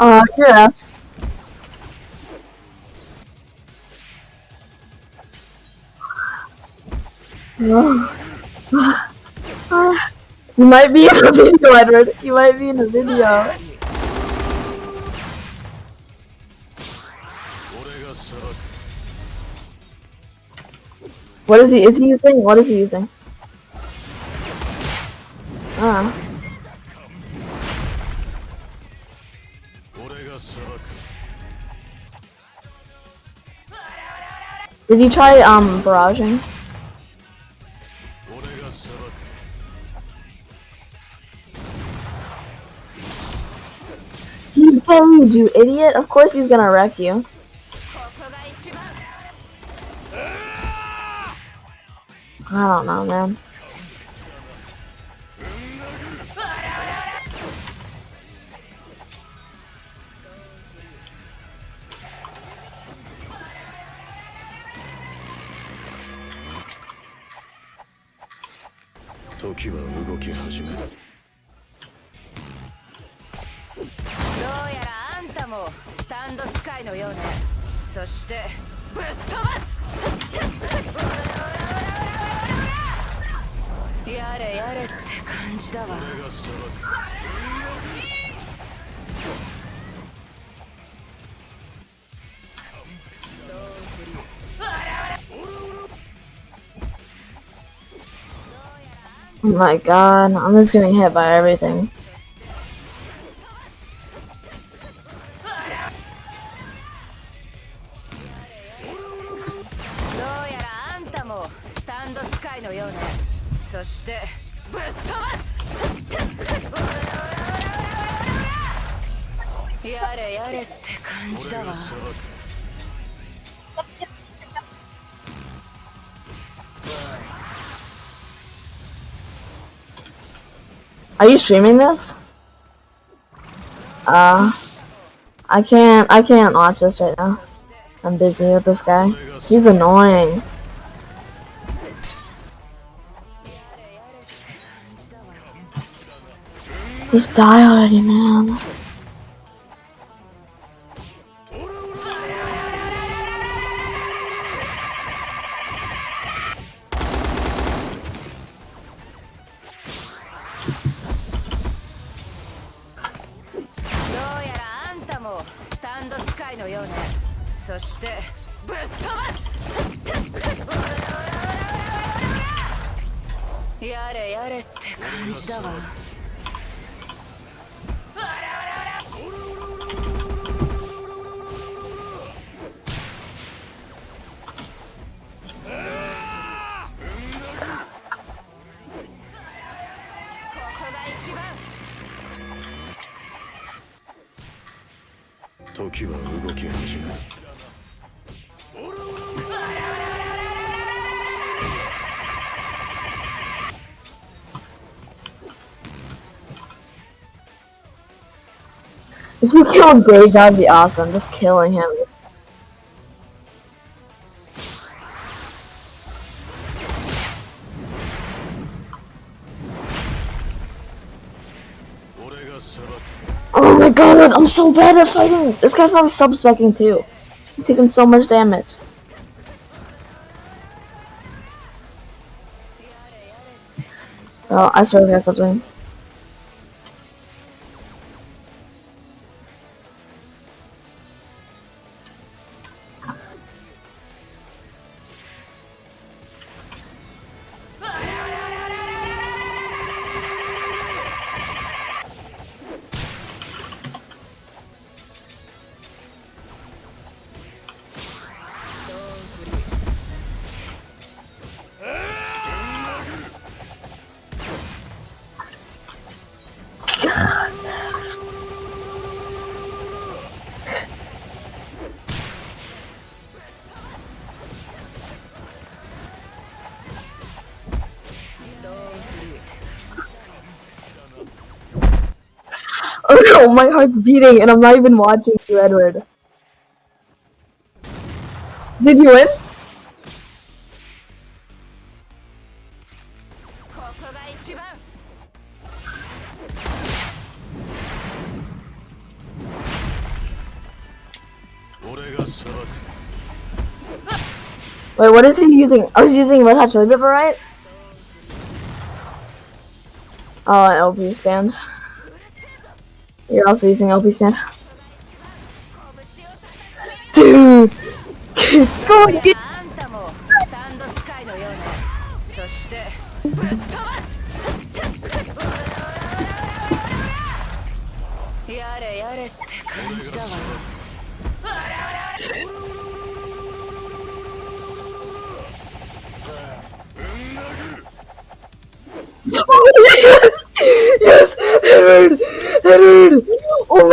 Uh, you're. You might be in a video, Edward. You might be in a video. What is he? Is he using? What is he using? Ah. Did you try um barraging? He's getting you, idiot. Of course he's gonna wreck you. ここ時は動き始めた"どうやらあんたもスタンド使いのようね。そしてぶっ飛ばす。やれやれって感じだわ。Oh my god, I'm just getting hit by everything. Are you streaming this? Uh, I can't, I can't watch this right now. I'm busy with this guy. He's annoying. Just die already, man.「ンド使いのようね。そしてぶっ飛ばす。やれやれって感じだわ。時は動き始めた If you killed Gage, that'd be awesome. Just killing him. Oh my god, I'm so bad at fighting! This guy's probably sub-specking too. He's taking so much damage. Oh, I swear to God, something. oh, my heart's beating and I'm not even watching you, Edward. Did you win? Wait, what is he using? Oh, I was using Red Hot Chili Pepper, right? Oh, an LP stands. You're also using LP stand. Dude! Go and get Oh